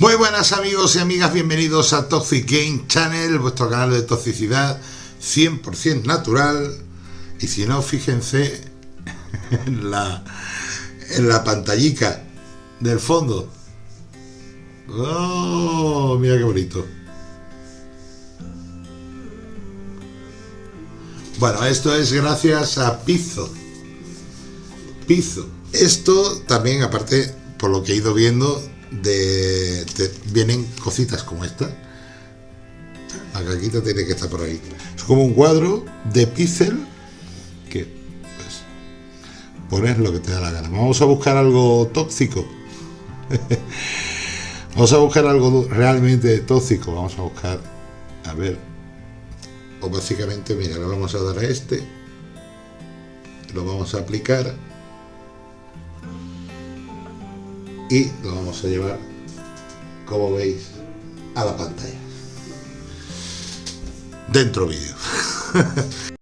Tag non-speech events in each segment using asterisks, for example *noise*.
Muy buenas amigos y amigas, bienvenidos a Toxic Game Channel, vuestro canal de toxicidad 100% natural. Y si no, fíjense en la, en la del fondo. ¡Oh! Mira qué bonito. Bueno, esto es gracias a Pizzo. Pizzo. Esto también, aparte, por lo que he ido viendo, de, vienen cositas como esta. La caquita tiene que estar por ahí. Es como un cuadro de píxel que pues pones lo que te da la gana. Vamos a buscar algo tóxico. *laughs* Vamos a buscar algo realmente tóxico. Vamos a buscar, a ver. O básicamente, mira, le vamos a dar a este. Lo vamos a aplicar y lo vamos a llevar como veis a la pantalla. Dentro vídeo *laughs*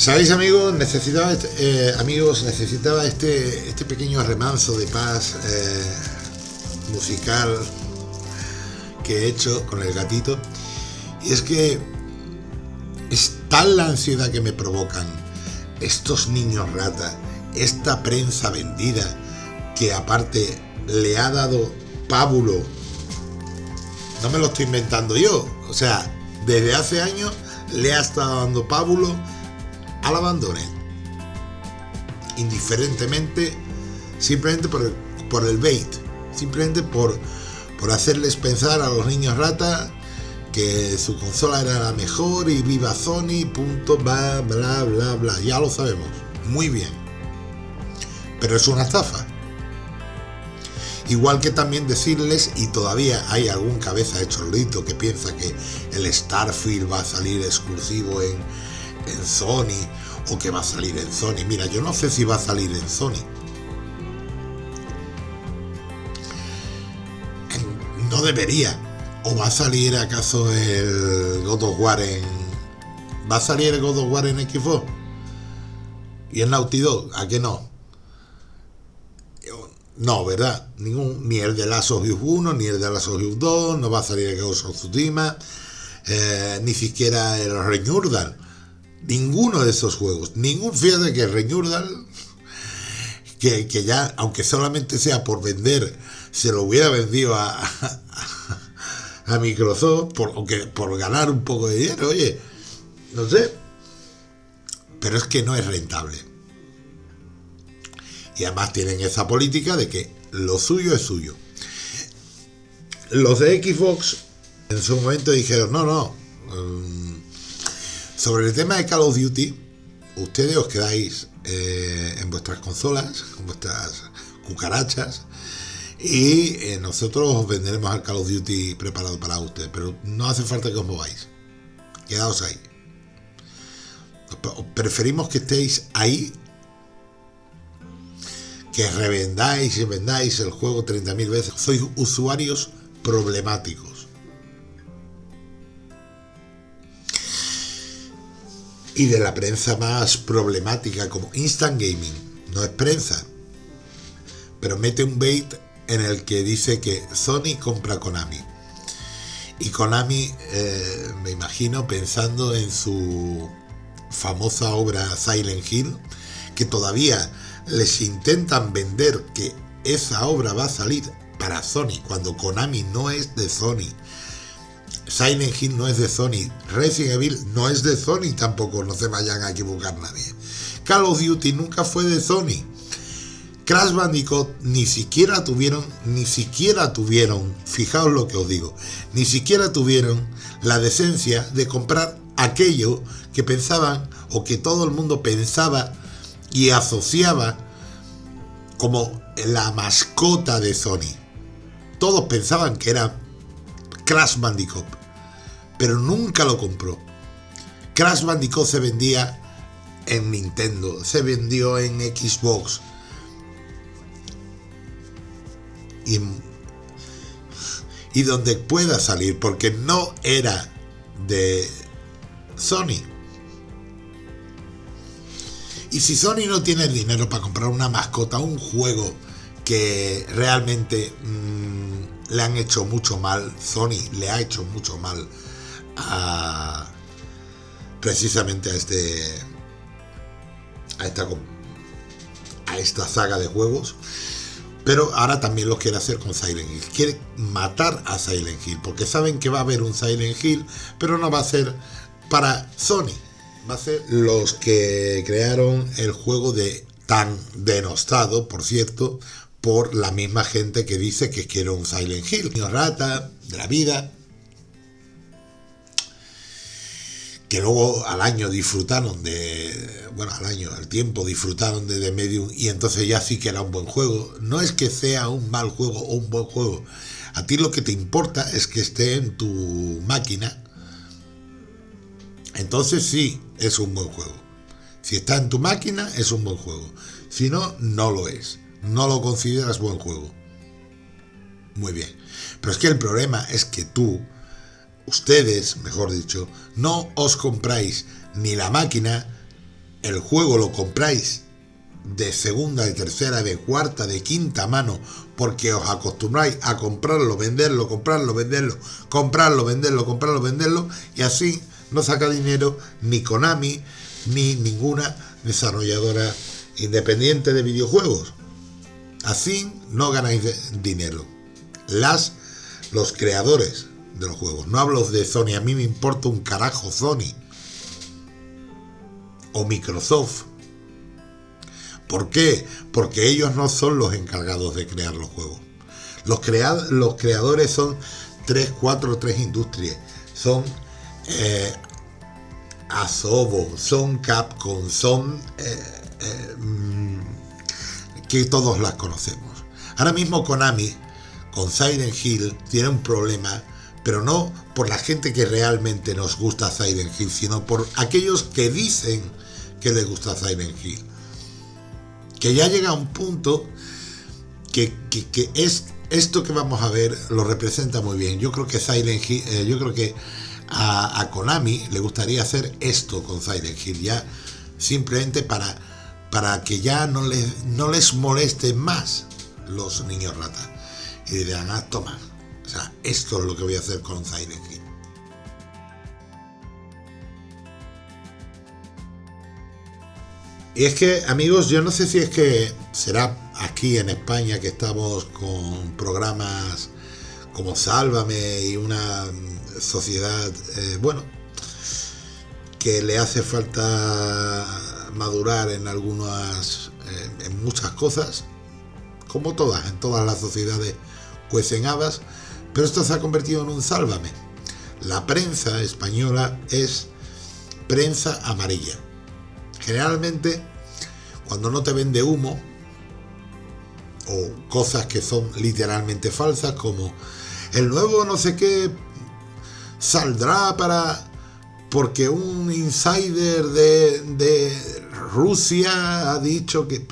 ¿Sabéis amigos? Necesitaba, este, eh, amigos, necesitaba este, este pequeño remanso de paz eh, musical que he hecho con el gatito. Y es que es tal la ansiedad que me provocan estos niños rata, esta prensa vendida, que aparte le ha dado pábulo. No me lo estoy inventando yo. O sea, desde hace años le ha estado dando pábulo al abandone, indiferentemente, simplemente por el, por el bait, simplemente por, por hacerles pensar a los niños rata que su consola era la mejor y viva Sony, punto, bla, bla, bla, bla. Ya lo sabemos, muy bien. Pero es una estafa. Igual que también decirles, y todavía hay algún cabeza de chorlito que piensa que el Starfield va a salir exclusivo en, en Sony o que va a salir en Sony. Mira, yo no sé si va a salir en Sony. No debería. ¿O va a salir acaso el God of War en... ¿Va a salir el God of War en Xbox? ¿Y el Naughty Dog? ¿A qué no? No, ¿verdad? Ningún, ni el de Last of Us 1, ni el de Last of Us 2, no va a salir el Ghost of Tsushima, eh, ni siquiera el Renewal Ninguno de esos juegos, ningún, fíjate que Reñurdal, que, que ya, aunque solamente sea por vender, se lo hubiera vendido a, a, Microsoft, por, aunque por ganar un poco de dinero, oye, no sé, pero es que no es rentable. Y además tienen esa política de que lo suyo es suyo. Los de Xbox en su momento dijeron, no, no, um, sobre el tema de Call of Duty, ustedes os quedáis eh, en vuestras consolas, con vuestras cucarachas, y eh, nosotros os venderemos al Call of Duty preparado para ustedes, pero no hace falta que os mováis. Quedaos ahí. Preferimos que estéis ahí que revendáis y vendáis el juego 30.000 veces. Sois usuarios problemáticos. Y de la prensa más problemática como Instant Gaming. No es prensa, pero mete un bait en el que dice que Sony compra Konami. Y Konami, eh, me imagino, pensando en su famosa obra Silent Hill, que todavía les intentan vender que esa obra va a salir para Sony, cuando Konami no es de Sony, Silent Hill no es de Sony, Resident Evil no es de Sony tampoco, no se vayan a equivocar nadie. Call of Duty nunca fue de Sony. Crash Bandicoot ni siquiera tuvieron, ni siquiera tuvieron, fijaos lo que os digo, ni siquiera tuvieron la decencia de comprar aquello que pensaban o que todo el mundo pensaba y asociaba como la mascota de Sony. Todos pensaban que era Crash Bandicoot, pero nunca lo compró. Crash Bandicoot se vendía en Nintendo, se vendió en Xbox. Y, donde pueda salir, porque no era de Sony. Y si Sony no tiene dinero para comprar una mascota, un juego que realmente mmm, le han hecho mucho mal, Sony le ha hecho mucho mal precisamente a este a esta a esta saga de juegos pero ahora también lo quiere hacer con Silent Hill. Quiere matar a Silent Hill porque saben que va a haber un Silent Hill pero no va a ser para Sony. Va a ser los que crearon el juego de tan denostado por cierto por la misma gente que dice que quiere un Silent Hill. Niño rata de la vida que luego al año disfrutaron de, bueno, al año, al tiempo disfrutaron de The Medium y entonces ya sí que era un buen juego. No es que sea un mal juego o un buen juego. A ti lo que te importa es que esté en tu máquina. Entonces sí, es un buen juego. Si está en tu máquina, es un buen juego. Si no, no lo es. No lo consideras buen juego. Muy bien. Pero es que el problema es que tú ustedes, mejor dicho, no os compráis ni la máquina, el juego lo compráis de segunda, de tercera, de cuarta, de quinta mano, porque os acostumbráis a comprarlo, venderlo, comprarlo, venderlo, comprarlo, venderlo, comprarlo, venderlo, y así no saca dinero ni Konami ni ninguna desarrolladora independiente de videojuegos. Así no ganáis dinero. Las, los creadores de los juegos. No hablo de Sony, a mí me importa un carajo Sony. O Microsoft. ¿Por qué? Porque ellos no son los encargados de crear los juegos. Los, los creadores son 3, 4, 3 industrias. Son eh, Asobo, son Capcom, son eh, eh, mm, que todos las conocemos. Ahora mismo Konami con Siren Hill tiene un problema pero no por la gente que realmente nos gusta Silent Hill, sino por aquellos que dicen que les gusta Silent Hill. Que ya llega a un punto que, es esto que vamos a ver lo representa muy bien. Yo creo que Silent Hill, eh, yo creo que a, Konami le gustaría hacer esto con Silent Hill, ya simplemente para, para que ya no les, no les moleste más los niños rata. Y dirán, ah, toma, o sea, esto es lo que voy a hacer con Silent Hill. Y es que, amigos, yo no sé si es que será aquí en España que estamos con programas como Sálvame y una sociedad, eh, bueno, que le hace falta madurar en algunas, eh, en muchas cosas, como todas, en todas las sociedades cuecen habas, pero esto se ha convertido en un sálvame. La prensa española es prensa amarilla. Generalmente, cuando no te vende humo, o cosas que son literalmente falsas, como el nuevo no sé qué saldrá para porque un insider de, Rusia ha dicho que...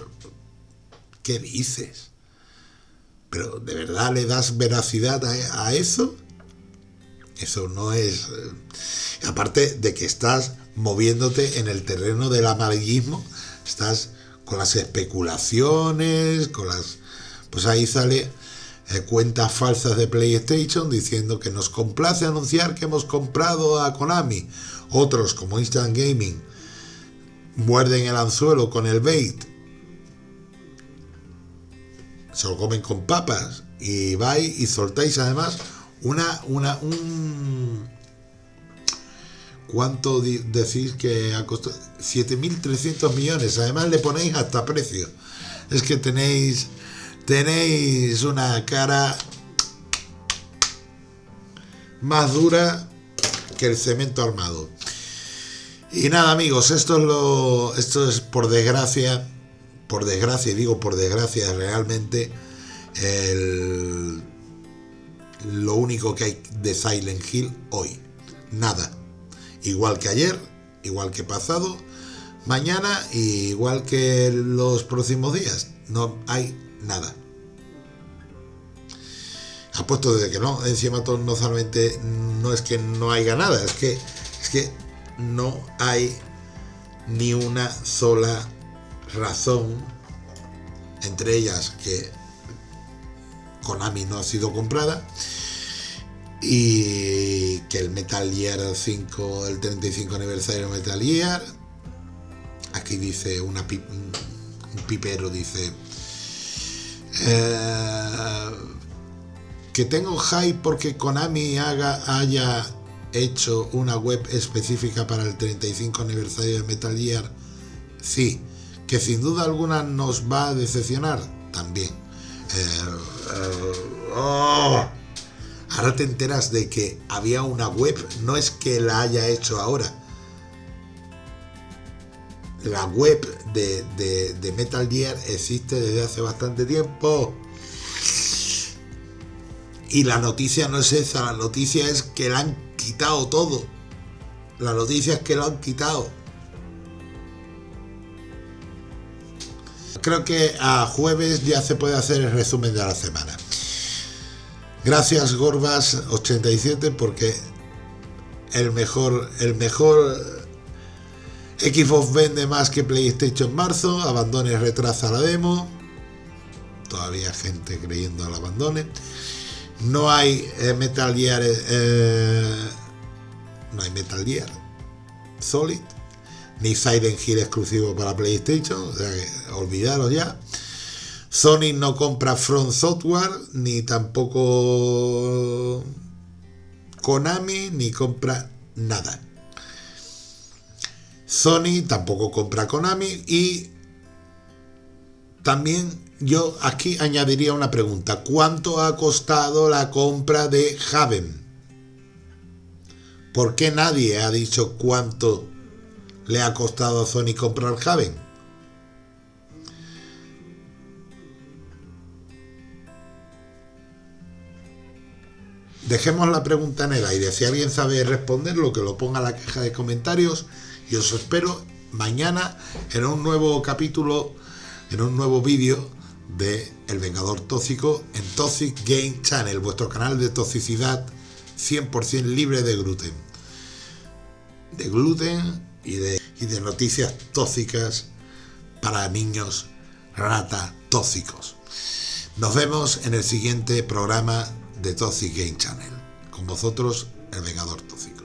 ¿Qué dices? Pero ¿de verdad le das veracidad a, eso? Eso no es... Eh, aparte de que estás moviéndote en el terreno del amarillismo, estás con las especulaciones, con las... Pues ahí sale eh, cuentas falsas de PlayStation diciendo que nos complace anunciar que hemos comprado a Konami. Otros, como Instant Gaming, muerden el anzuelo con el bait se lo comen con papas y vais y soltáis además una, una, un... ¿Cuánto decís que ha costado? 7.300 millones. Además le ponéis hasta precio. Es que tenéis, tenéis una cara más dura que el cemento armado. Y nada amigos, esto es lo, esto es por desgracia por desgracia, y digo por desgracia, realmente lo único que hay de Silent Hill hoy. Nada. Igual que ayer, igual que pasado, mañana, igual que los próximos días. No hay nada. Apuesto de que no, encima todo no solamente no es que no haya nada, es que es que no hay ni una sola razón entre ellas que Konami no ha sido comprada y que el Metal Gear 5, el 35 aniversario de Metal Gear, aquí dice una un pipero, dice eh, que tengo hype porque Konami haga, haya hecho una web específica para el 35 aniversario de Metal Gear, sí, que sin duda alguna nos va a decepcionar también. Eh, eh, oh. Ahora te enteras de que había una web, no es que la haya hecho ahora. La web de, de Metal Gear existe desde hace bastante tiempo. Y la noticia no es esa, la noticia es que la han quitado todo. La noticia es que lo han quitado. Creo que a jueves ya se puede hacer el resumen de la semana. Gracias Gorbas87 porque el mejor, el mejor Xbox vende más que PlayStation en marzo, abandone retrasa la demo. Todavía gente creyendo al abandone. No hay eh, Metal Gear eh, no hay Metal Gear Solid ni Silent Hill exclusivo para PlayStation, olvidaros ya. Sony no compra Front Software, ni tampoco Konami, ni compra nada. Sony tampoco compra Konami y también yo aquí añadiría una pregunta. ¿Cuánto ha costado la compra de Haven? ¿Por qué nadie ha dicho cuánto le ha costado a Sony comprar Haven? Dejemos la pregunta en el aire. Si alguien sabe responderlo, que lo ponga en la caja de comentarios. Y os espero mañana en un nuevo capítulo, en un nuevo vídeo de El Vengador Tóxico en Toxic Game Channel, vuestro canal de toxicidad 100% libre de gluten. De gluten y de, noticias tóxicas para niños rata tóxicos. Nos vemos en el siguiente programa de Toxic Game Channel. Con vosotros, El Vengador Tóxico.